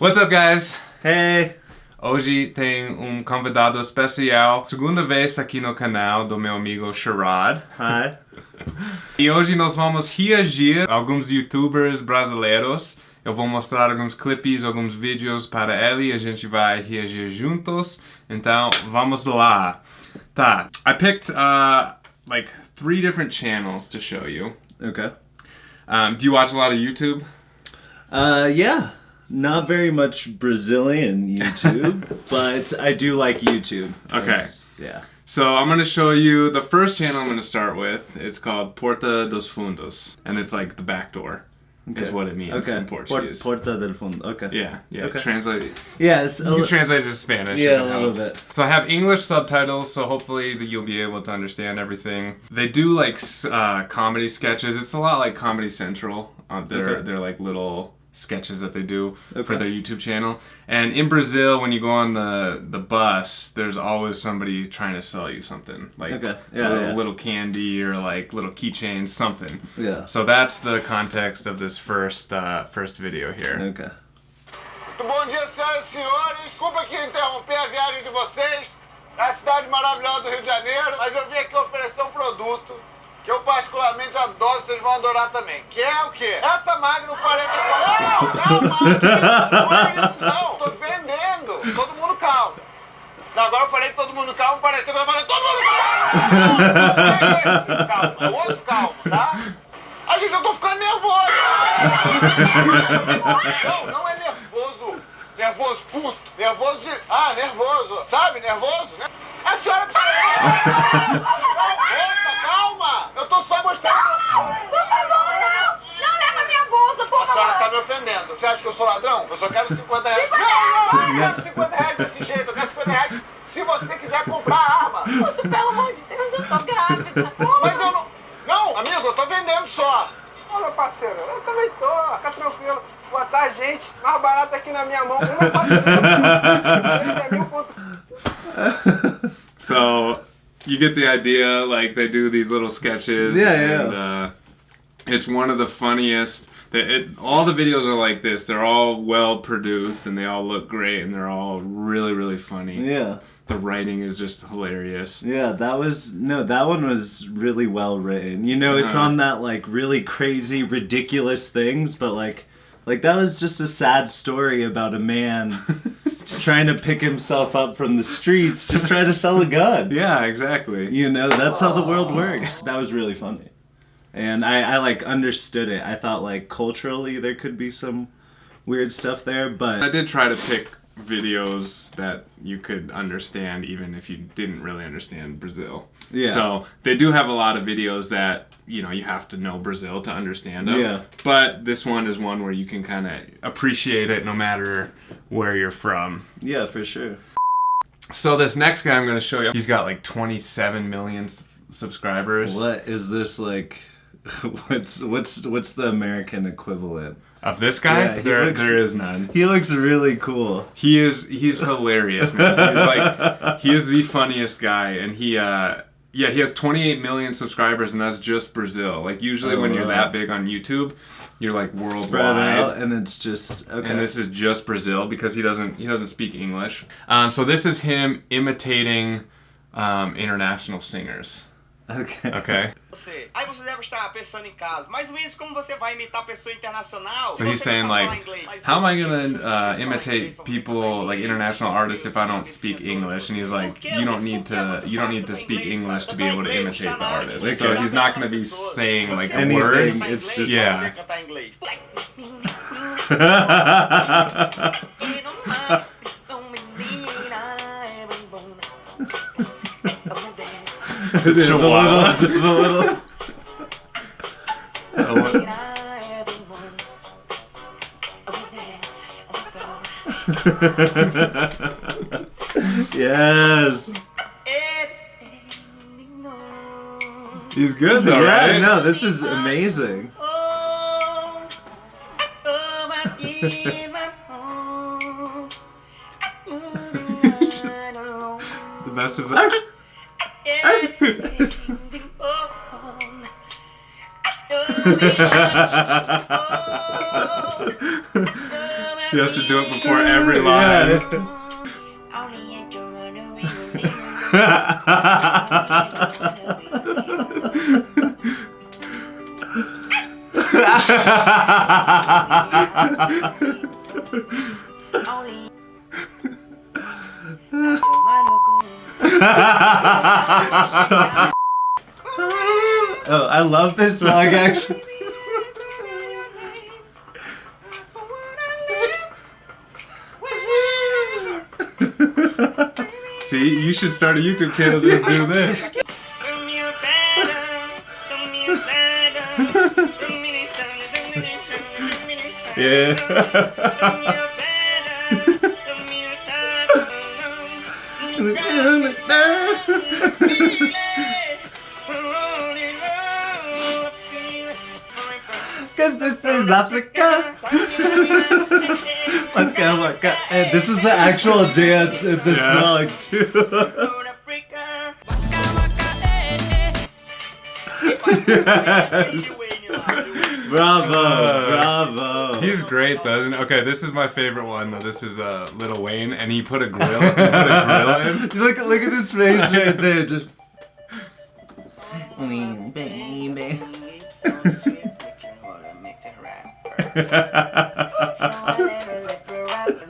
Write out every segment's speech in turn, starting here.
What's up, guys? Hey! Hoje tem um convidado especial, segunda vez aqui no canal do meu amigo Sherrod. Hi. E hoje nós vamos reagir a alguns youtubers brasileiros. Eu vou mostrar alguns clipes, alguns vídeos para ele e a gente vai reagir juntos. Então, vamos lá. Tá, I picked uh, like three different channels to show you. Okay. Um, do you watch a lot of YouTube? Uh, yeah. Not very much Brazilian YouTube, but I do like YouTube. Okay. Yeah. So I'm gonna show you the first channel I'm gonna start with. It's called Porta dos Fundos, and it's like the back door, is what it means Okay. in Portuguese. Port- Porta del Fundo. Okay. yeah, yeah. Okay. Translate. Yeah, it's a You can translate it to Spanish. Yeah, a little bit. So I have English subtitles, so hopefully that you'll be able to understand everything. They do like uh, comedy sketches. It's a lot like Comedy Central. Uh, they're Okay. they're like little sketches that they do for their YouTube channel. And in Brazil, when you go on the the bus, there's always somebody trying to sell you something like Okay. a Yeah, little, yeah. little candy or like little keychains, something. Yeah. So that's the context of this first uh, first video here. Okay. Bom dia, senhoras e senhores. Desculpa aqui interromper a viagem de vocês à cidade maravilhosa do Rio também. Que é o quê? Essa Magnum 44. Não, calma! Não é isso não, tô vendendo. Todo mundo calmo. Não, agora eu falei todo mundo calmo, pareceu que eu falei todo mundo calmo. Não, não é esse calmo, é outro calmo, tá? Ai, gente, eu tô ficando nervoso. Não, não é nervoso. Nervoso puto. Nervoso de. Ah, nervoso. Sabe? Nervoso, né? A senhora. Moça, calma! Eu tô só mostrando. Por favor, não! Não leva minha bolsa, por A senhora tá me ofendendo. Você acha que eu sou ladrão? Eu só quero 50 reais. Não, não, eu não quero 50 reais desse jeito. Eu quero 50 reais se você quiser comprar a arma. Moço, pelo amor de Deus, eu tô grávida! Mas eu não. Não, amigo, eu tô vendendo só. Ô meu parceiro, eu também tô, fica tranquilo. Botar a gente mais barato aqui na minha mão, uma é. So you get the idea. Like they do these little sketches. Yeah, yeah. and, Uh, it's one of the funniest. That it, all the videos are like this. They're all well produced and they all look great and they're all really really funny. Yeah. The writing is just hilarious. Yeah, that was no, that one was really well written. You know, it's Uh-huh. on that like really crazy, ridiculous things, but like like that was just a sad story about a man trying to pick himself up from the streets, just trying to sell a gun. Yeah, exactly. You know, that's how the world works. That was really funny. And I, I like understood it. I thought like culturally there could be some weird stuff there, but I did try to pick videos that you could understand even if you didn't really understand Brazil. Yeah. So they do have a lot of videos that you know you have to know Brazil to understand them. Yeah. But this one is one where you can kind of appreciate it no matter where you're from. yeah, for sure. So this next guy I'm going to show you, he's got like 27 million subscribers. What is this like? What's what's what's the American equivalent? Of this guy, Yeah, he there looks- there is none. He looks really cool. He is he's hilarious, man. He's like he is the funniest guy and he uh yeah, he has 28 million subscribers and that's just Brazil. Like usually Oh, when you're that big on YouTube, you're like worldwide. Spread out, and it's just okay. And this is just Brazil because he doesn't he doesn't speak English. Um, so this is him imitating um, international singers. Okay. Okay. você. Aí você deve estar pensando em casa, mas Luiz, como você vai imitar pessoa internacional? So he's saying like, falar inglês. Mas how am I gonna uh, imitate people like international artists if I don't speak English? And he's like, you don't need Por que é to you don't need to speak English to be able to imitate the artist. So he's not gonna be saying like Você Anything, sabe words. cantar it's inglês, just- você Yeah. Sabe the little, the little. yes. He's good though, yeah, right? no, this is amazing. The best is You have to do it before every line. Oh, I love this song actually. See, you should start a YouTube channel just do this. Yeah. Cause this is Africa. Waka. And uh, eh, this is the actual dance in the Yeah. song too. yes. Bravo, bravo. He's great though, isn't he? Okay, this is my favorite one though. This is uh, Little Wayne, and he put a grill, put a grill in. look look at his face right there. Just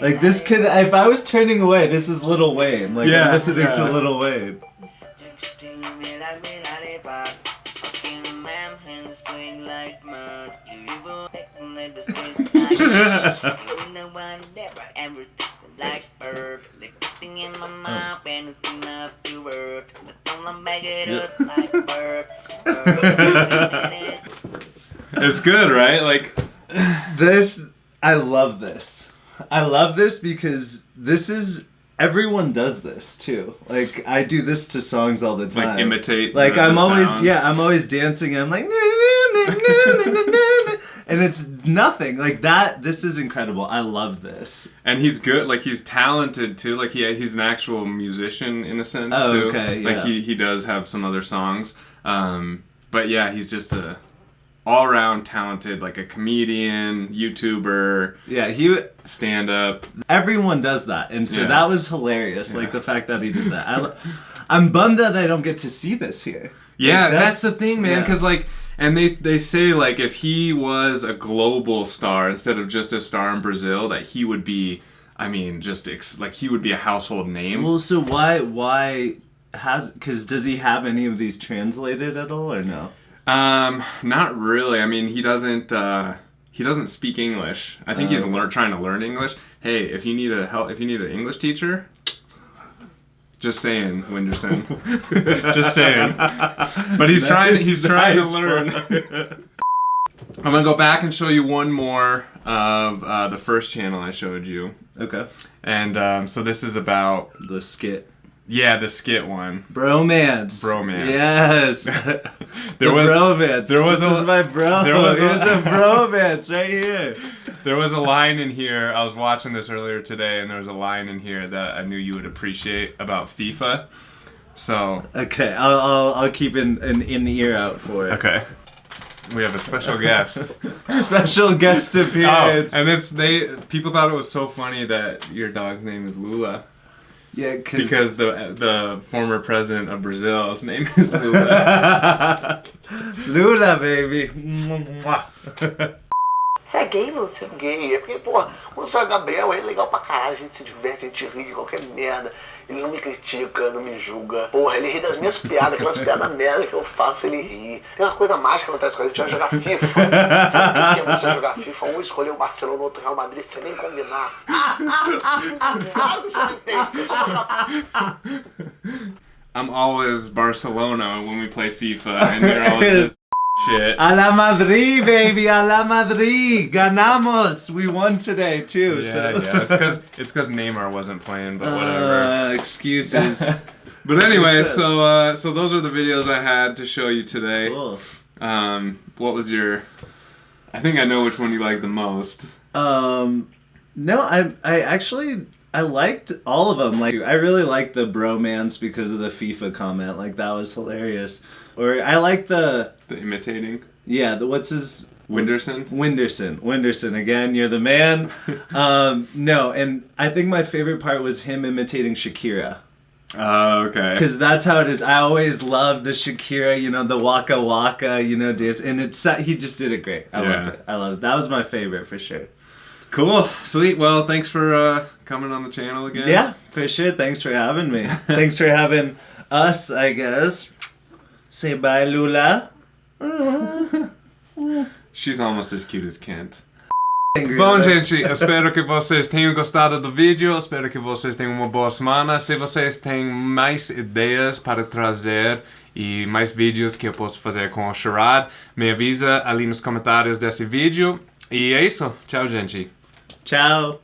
like this could if I was turning away, this is Little Wayne. Like Yeah, I'm listening yeah. to Little Wayne. Oh. It's good, right? Like, This I love this. I love this because this is everyone does this too. Like I do this to songs all the time. like imitate. Like the- I'm the always sound. yeah, I'm always dancing and I'm like And it's nothing. Like that this is incredible. I love this. And he's good. Like he's talented too. Like he he's an actual musician in a sense Oh, too. okay, Like yeah. he he does have some other songs. Um, but yeah, he's just a all around talented, like a comedian, YouTuber, Yeah, he stand up. everyone does that. And so Yeah. that was hilarious. Like the fact that he did that. I, i'm bummed that I don't get to see this here. Yeah, Like, that's, the thing, man. yeah. Because like, and they they say like if he was a global star instead of just a star in Brazil, that he would be. I mean, just ex- like he would be a household name. Well, so why why has because does he have any of these translated at all or no? Um, not really. I mean, he doesn't. Uh, he doesn't speak English. I think he's Oh, lear- trying to learn English. Hey, if you need a help, if you need an English teacher, just saying, Whindersson. just saying. But he's That trying. He's trying to learn. I'm gonna go back and show you one more of uh, the first channel I showed you, okay. and um, so this is about The skit. Yeah the skit one. Bromance. Bromance. Yes. There the was bromance. there was this a- is my bro. there was a- Here's a bromance right here. There was a line in here. I was watching this earlier today, and there was a line in here that I knew you would appreciate about FIFA. So Okay, I'll I'll, I'll keep an, an in the ear out for it. okay, we have a special guest. Special guest Oh, appearance. and it's they. People thought it was so funny that your dog's name is Lula yeah, because the the former president of Brazil's name is Lula. Lula, baby. Mwah. Você é gay, Lúcio? Gay, é porque, pô, quando sai Gabriel, ele é legal pra caralho, a gente se diverte, a gente ri de qualquer merda. Ele não me critica, não me julga. Porra, ele ri das minhas piadas, aquelas piadas merda que eu faço, ele ri. Tem uma coisa mágica que acontece com a gente, vai jogar FIFA. Sabe o que é você jogar FIFA? Um escolher o Barcelona, o outro Real Madrid, sem nem combinar. Claro que você não entende, I'm always Barcelona when we play FIFA, and you're always this shit. Hala Madrid, baby, Hala Madrid. Ganamos. We won today too. Yeah, so. yeah. It's because it's because Neymar wasn't playing, but whatever. Uh, excuses. But anyway, so uh, so those are the videos I had to show you today. Cool. Um, what was your? I think I know which one you like the most. Um, no, I I actually I liked all of them. Like I really liked the bromance because of the FIFA comment. Like that was hilarious. Or I like the The imitating. yeah the what's his Whindersson? Whindersson, Whindersson again. You're the man. um, no, and I think my favorite part was him imitating Shakira. Oh, okay. Because that's how it is. I always love the Shakira, you know, the Waka Waka, you know, dance. And it's he just did it great. I Yeah. loved it. I loved it. That was my favorite for sure. Cool. Sweet. Well, thanks for uh, coming on the channel again. Yeah, for sure. Thanks for having me. Thanks for having us, I guess. Say bye, Lula. She's almost as cute as Kent. Bom, gente, espero que vocês tenham gostado do vídeo, espero que vocês tenham uma boa semana. Se vocês têm mais ideias para trazer e mais vídeos que eu posso fazer com o Sherrod, me avisa ali nos comentários desse vídeo. E é isso. Tchau, gente. Ciao.